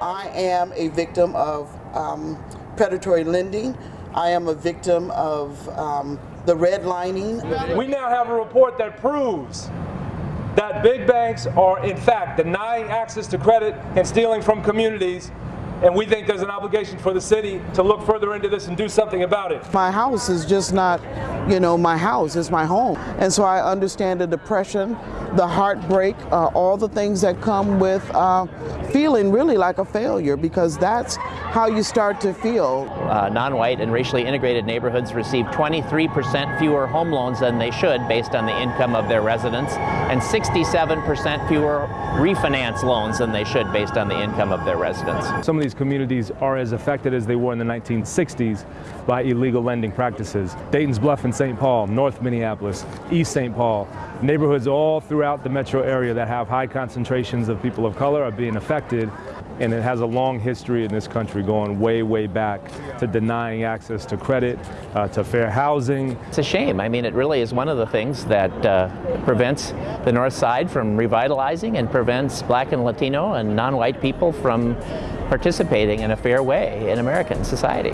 I am a victim of um, predatory lending. I am a victim of um, the redlining. We now have a report that proves that big banks are in fact denying access to credit and stealing from communities and we think there's an obligation for the city to look further into this and do something about it. My house is just not, you know, my house, it's my home. And so I understand the depression, the heartbreak, uh, all the things that come with uh, feeling really like a failure because that's how you start to feel. Uh, non-white and racially integrated neighborhoods receive 23% fewer home loans than they should based on the income of their residents and 67% fewer refinance loans than they should based on the income of their residents. Some of these communities are as affected as they were in the 1960s by illegal lending practices. Dayton's Bluff and St. Paul, North Minneapolis, East St. Paul, neighborhoods all throughout the metro area that have high concentrations of people of color are being affected and it has a long history in this country going way, way back to denying access to credit, uh, to fair housing. It's a shame. I mean, it really is one of the things that uh, prevents the North Side from revitalizing and prevents black and Latino and non-white people from participating in a fair way in American society.